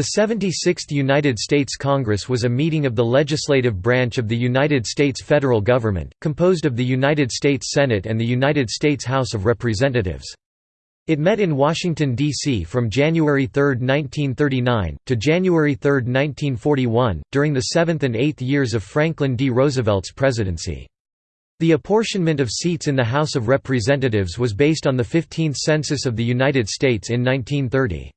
The 76th United States Congress was a meeting of the legislative branch of the United States federal government, composed of the United States Senate and the United States House of Representatives. It met in Washington, D.C. from January 3, 1939, to January 3, 1941, during the seventh and eighth years of Franklin D. Roosevelt's presidency. The apportionment of seats in the House of Representatives was based on the 15th Census of the United States in 1930.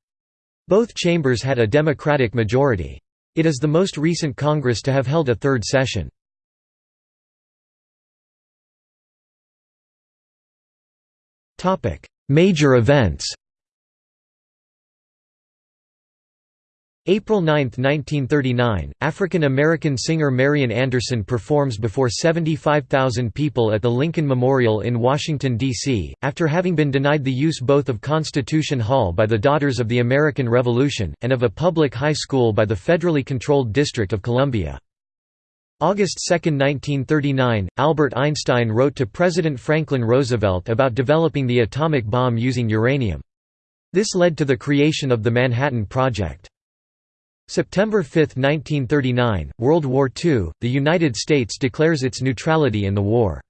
Both chambers had a Democratic majority. It is the most recent Congress to have held a third session. Major events April 9, 1939, African-American singer Marian Anderson performs before 75,000 people at the Lincoln Memorial in Washington, D.C., after having been denied the use both of Constitution Hall by the Daughters of the American Revolution, and of a public high school by the federally controlled District of Columbia. August 2, 1939, Albert Einstein wrote to President Franklin Roosevelt about developing the atomic bomb using uranium. This led to the creation of the Manhattan Project. September 5, 1939, World War II, the United States declares its neutrality in the war.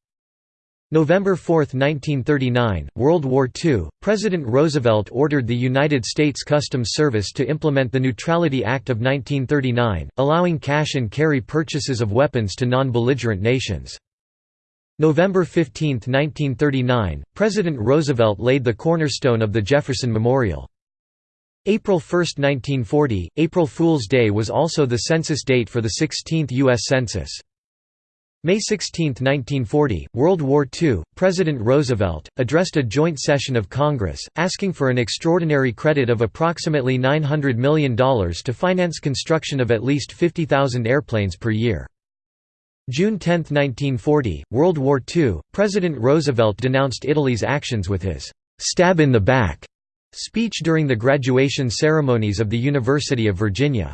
November 4, 1939, World War II, President Roosevelt ordered the United States Customs Service to implement the Neutrality Act of 1939, allowing cash and carry purchases of weapons to non-belligerent nations. November 15, 1939, President Roosevelt laid the cornerstone of the Jefferson Memorial. April 1, 1940, April Fool's Day was also the census date for the 16th U.S. Census. May 16, 1940, World War II, President Roosevelt, addressed a joint session of Congress, asking for an extraordinary credit of approximately $900 million to finance construction of at least 50,000 airplanes per year. June 10, 1940, World War II, President Roosevelt denounced Italy's actions with his «stab in the back» Speech during the graduation ceremonies of the University of Virginia.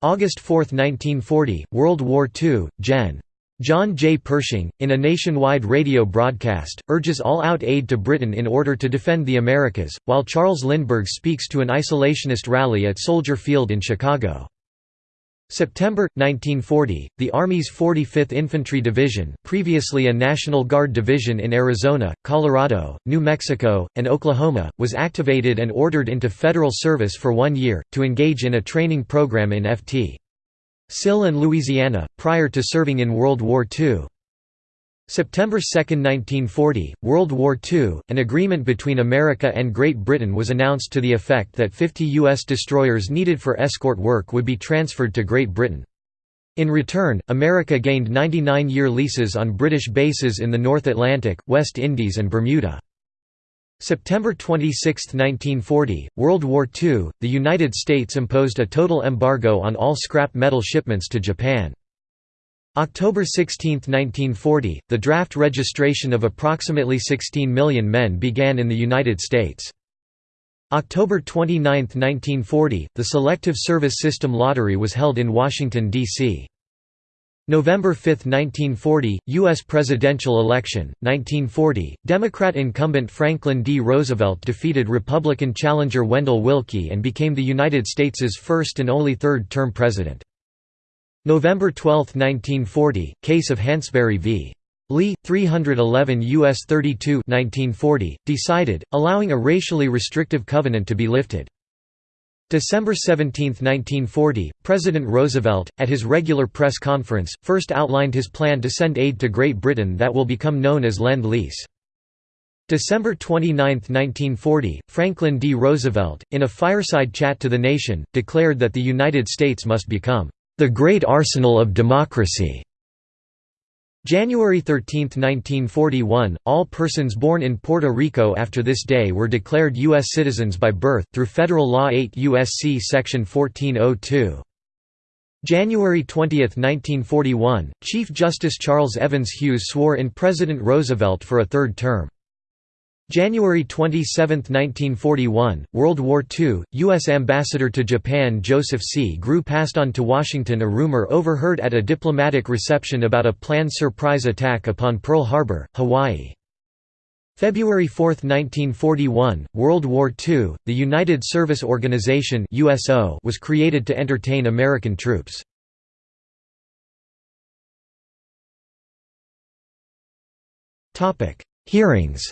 August 4, 1940, World War II, Gen. John J. Pershing, in a nationwide radio broadcast, urges all-out aid to Britain in order to defend the Americas, while Charles Lindbergh speaks to an isolationist rally at Soldier Field in Chicago. September 1940, the Army's 45th Infantry Division, previously a National Guard division in Arizona, Colorado, New Mexico, and Oklahoma, was activated and ordered into federal service for one year, to engage in a training program in Ft. Sill and Louisiana, prior to serving in World War II. September 2, 1940, World War II, an agreement between America and Great Britain was announced to the effect that 50 U.S. destroyers needed for escort work would be transferred to Great Britain. In return, America gained 99-year leases on British bases in the North Atlantic, West Indies and Bermuda. September 26, 1940, World War II, the United States imposed a total embargo on all scrap metal shipments to Japan. October 16, 1940, the draft registration of approximately 16 million men began in the United States. October 29, 1940, the Selective Service System lottery was held in Washington, D.C. November 5, 1940, U.S. presidential election, 1940, Democrat incumbent Franklin D. Roosevelt defeated Republican challenger Wendell Willkie and became the United States's first and only third-term president. November 12, 1940, case of Hansberry v. Lee, 311 U.S. 32 1940, decided, allowing a racially restrictive covenant to be lifted. December 17, 1940, President Roosevelt, at his regular press conference, first outlined his plan to send aid to Great Britain that will become known as Lend-Lease. December 29, 1940, Franklin D. Roosevelt, in a fireside chat to the nation, declared that the United States must become the Great Arsenal of Democracy. January 13, 1941, all persons born in Puerto Rico after this day were declared U.S. citizens by birth, through Federal Law 8 U.S.C. Section 1402. January 20, 1941, Chief Justice Charles Evans Hughes swore in President Roosevelt for a third term. January 27, 1941, World War II, U.S. Ambassador to Japan Joseph C. Grew passed on to Washington a rumor overheard at a diplomatic reception about a planned surprise attack upon Pearl Harbor, Hawaii. February 4, 1941, World War II, the United Service Organization was created to entertain American troops. Hearings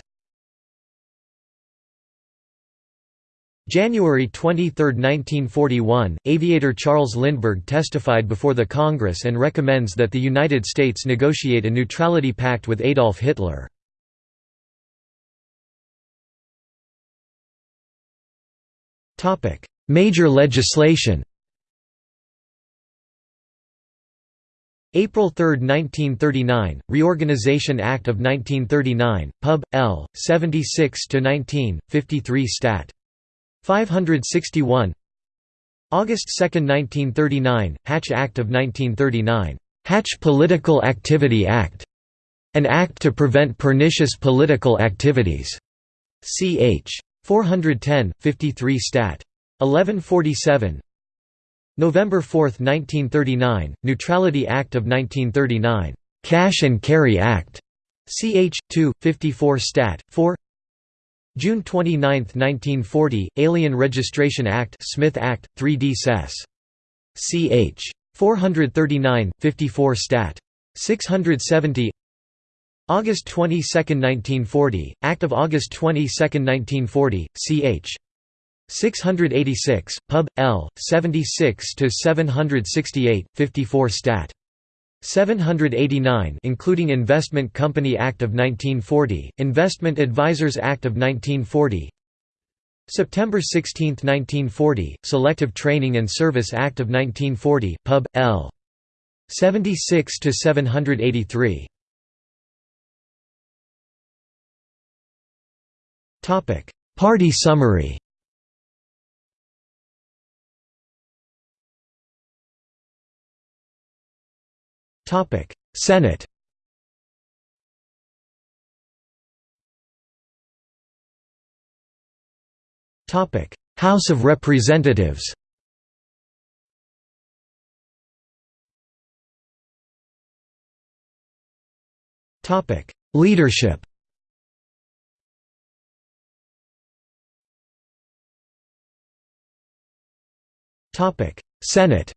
January 23, 1941, aviator Charles Lindbergh testified before the Congress and recommends that the United States negotiate a neutrality pact with Adolf Hitler. Major legislation April 3, 1939, Reorganization Act of 1939, Pub. L. 76–19, 53 Stat. 561 August 2, 1939, Hatch Act of 1939, Hatch Political Activity Act, an act to prevent pernicious political activities, ch. 410, 53 Stat. 1147 November 4, 1939, Neutrality Act of 1939, Cash and Carry Act, ch. 2, 54 Stat. 4 June 29, 1940, Alien Registration Act Smith Act, 3d Sess. ch. 439, 54 Stat. 670 August 22, 1940, Act of August 22, 1940, ch. 686, Pub. L. 76–768, 54 Stat. 789 including Investment Company Act of 1940, Investment Advisors Act of 1940 September 16, 1940, Selective Training and Service Act of 1940, Pub. L. 76–783 Party summary Senate House of Representatives Topic. Leadership Topic. Senate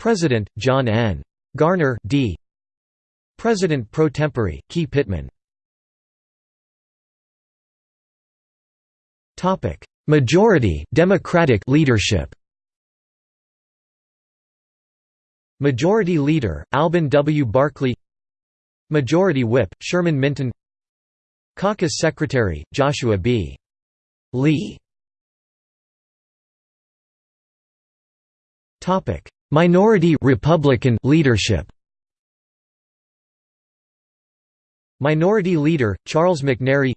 President, John N. Garner D. President pro tempore, Key Pittman Majority Democratic leadership Majority Leader, Alben W. Barkley Majority Whip, Sherman Minton Caucus Secretary, Joshua B. Lee Minority Republican leadership. Minority Leader, Charles McNary.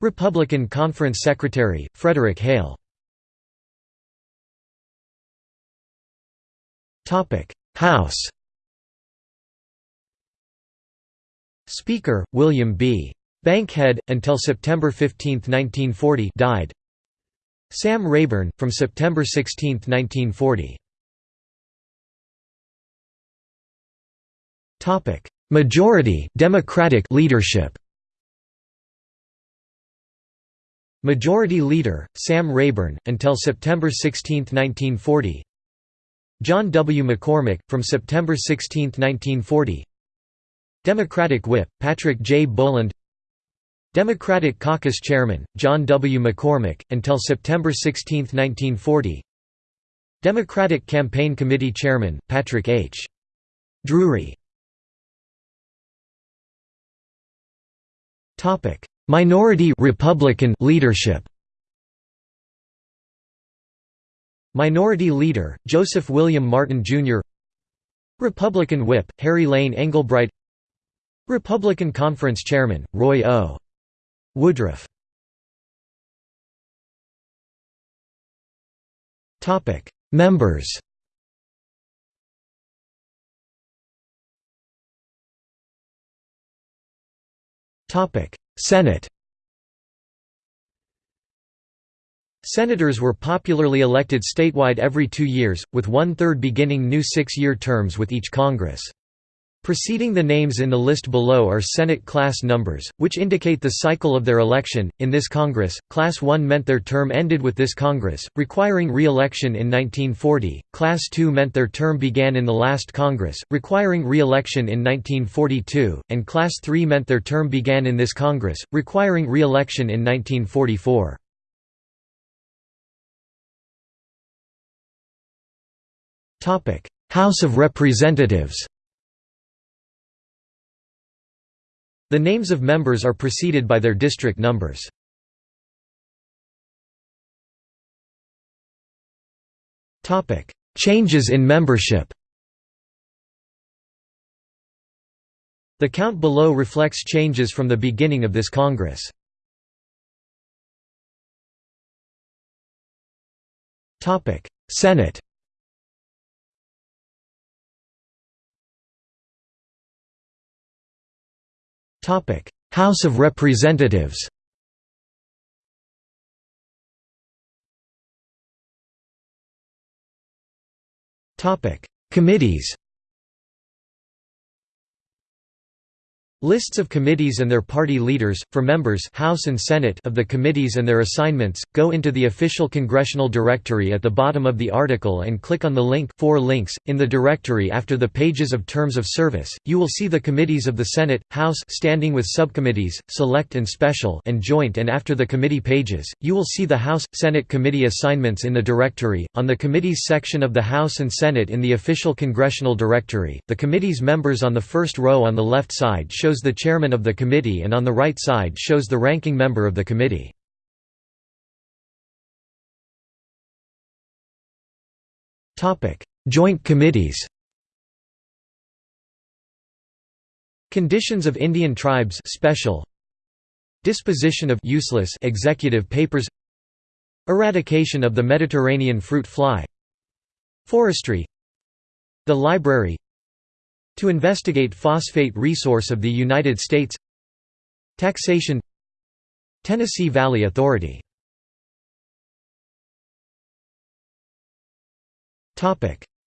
Republican Conference Secretary, Frederick Hale. House. Speaker, William B. Bankhead, until September 15, 1940 died. Sam Rayburn, from September 16, 1940 Majority Democratic leadership Majority Leader, Sam Rayburn, until September 16, 1940 John W. McCormack, from September 16, 1940 Democratic Whip, Patrick J. Boland Democratic Caucus Chairman, John W. McCormack, until September 16, 1940 Democratic Campaign Committee Chairman, Patrick H. Drewry Minority Republican leadership Minority Leader, Joseph William Martin, Jr. Republican Whip, Harry Lane Englebright Republican Conference Chairman, Roy O. Woodruff Topic: Members Senate Senators were popularly elected statewide every two years, with one-third beginning new six-year terms with each Congress. Preceding the names in the list below are Senate class numbers, which indicate the cycle of their election. In this Congress, Class 1 meant their term ended with this Congress, requiring re election in 1940, Class 2 meant their term began in the last Congress, requiring re election in 1942, and Class 3 meant their term began in this Congress, requiring re election in 1944. House of Representatives The names of members are preceded by their district numbers. Changes in membership The count below reflects changes from the beginning of this Congress. Senate House of Representatives Committees Lists of committees and their party leaders, for members House and Senate of the committees and their assignments, go into the official congressional directory at the bottom of the article and click on the link four links. In the directory after the pages of terms of service, you will see the committees of the Senate, House standing with subcommittees, select and special and joint and after the committee pages, you will see the House, Senate committee assignments in the directory. On the committees section of the House and Senate in the official congressional directory, the committee's members on the first row on the left side show shows the chairman of the committee and on the right side shows the ranking member of the committee. Joint committees. Conditions of Indian tribes special. Disposition of useless executive papers. Eradication of the Mediterranean fruit fly. Forestry. The library to investigate phosphate resource of the United States. Taxation. Tennessee Valley Authority.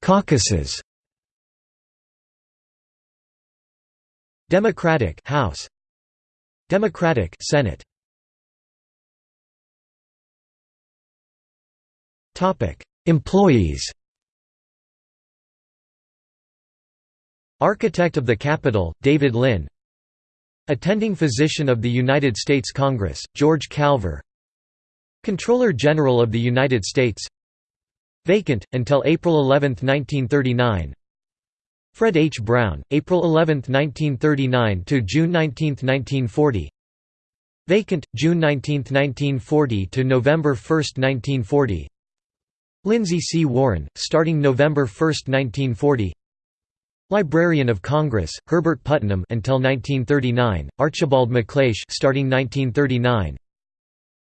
Caucuses. Democratic House. Democratic Senate. Topic Employees Architect of the Capitol, David Lynn. Attending Physician of the United States Congress, George Calver. Comptroller General of the United States. Vacant, until April 11, 1939 Fred H. Brown, April 11, 1939 to June 19, 1940 Vacant, June 19, 1940 to November 1, 1940 Lindsay C. Warren, starting November 1, 1940 Librarian of Congress, Herbert Putnam until 1939, Archibald MacLeish starting 1939.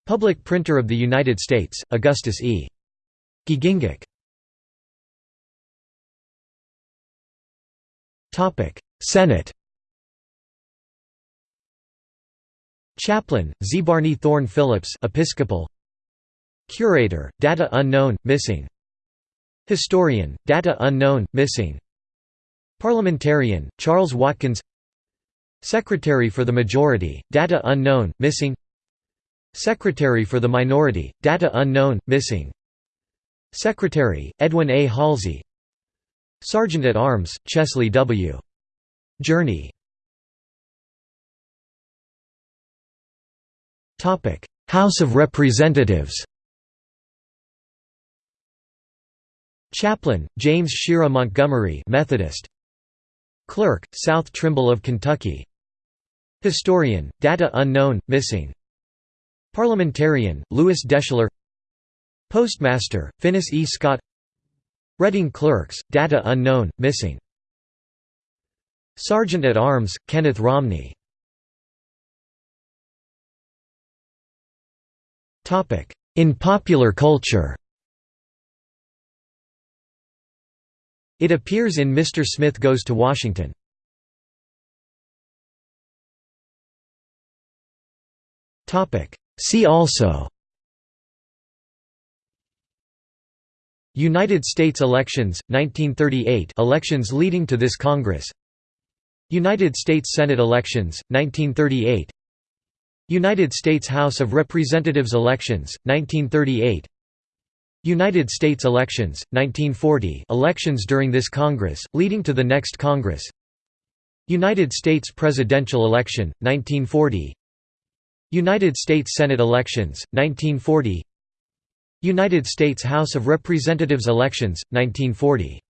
Public Printer of the United States, Augustus E. Giegengack. Topic: Senate. Chaplain, Zebarney Thorne Phillips, Episcopal. Curator, data unknown, missing. Historian, data unknown, missing. Parliamentarian, Charles Watkins. Secretary for the Majority, data unknown, missing. Secretary for the Minority, data unknown, missing. Secretary, Edwin A. Halsey. Sergeant at Arms, Chesley W. Jurney. House of Representatives. Chaplain, James Shera Montgomery Methodist Clerk, South Trimble of Kentucky. Historian, data unknown, missing. Parliamentarian, Lewis Deschler Postmaster, Finis E. Scott. Reading Clerks, data unknown, missing. Sergeant at Arms, Kenneth Romney. In popular culture It appears in Mr. Smith Goes to Washington. See also. United States elections, 1938 elections leading to this Congress. United States Senate elections, 1938 United States House of Representatives elections, 1938 United States elections, 1940 elections during this Congress, leading to the next Congress. United States presidential election, 1940 United States Senate elections, 1940 United States House of Representatives elections, 1940